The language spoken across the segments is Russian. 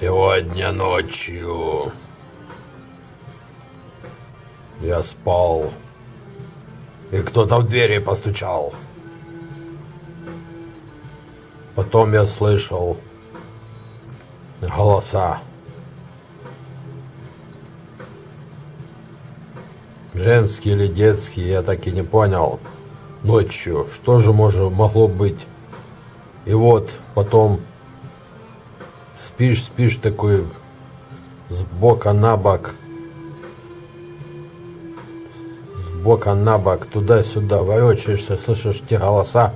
Сегодня ночью я спал, и кто-то в двери постучал. Потом я слышал голоса. Женские или детские, я так и не понял. Ночью, что же может, могло быть? И вот потом спишь, спишь такой с бока на бок. С бока на бок, туда-сюда, ворочаешься, слышишь те голоса.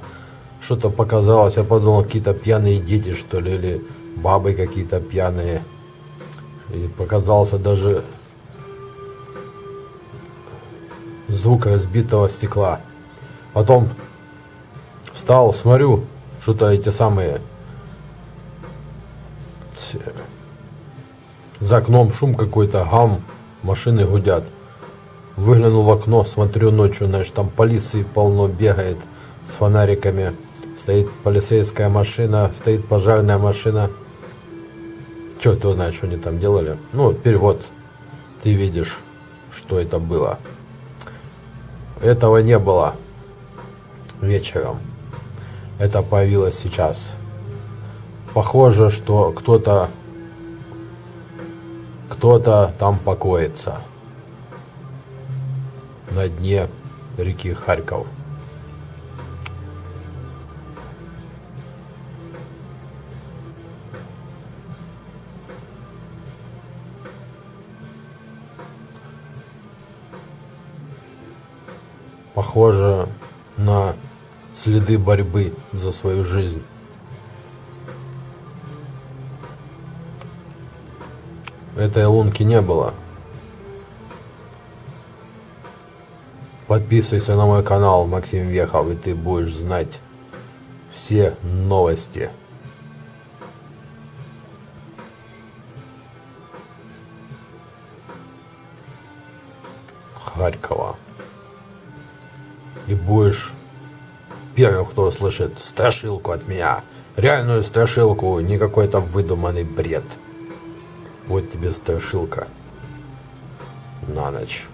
Что-то показалось, я подумал, какие-то пьяные дети, что ли, или бабы какие-то пьяные. И показался даже звук разбитого стекла. Потом встал, смотрю, что-то эти самые за окном шум какой-то, гам, машины гудят. Выглянул в окно, смотрю ночью, знаешь, там полиции полно бегает с фонариками. Стоит полицейская машина, стоит пожарная машина. Че ты знаешь, что они там делали? Ну, перевод. Ты видишь, что это было. Этого не было вечером. Это появилось сейчас. Похоже, что кто-то кто-то там покоится на дне реки Харьков. Похоже на следы борьбы за свою жизнь. Этой лунки не было. Подписывайся на мой канал Максим Вехов, и ты будешь знать все новости. Харькова. И будешь первым, кто услышит страшилку от меня. Реальную страшилку, не какой-то выдуманный бред. Вот тебе страшилка на ночь.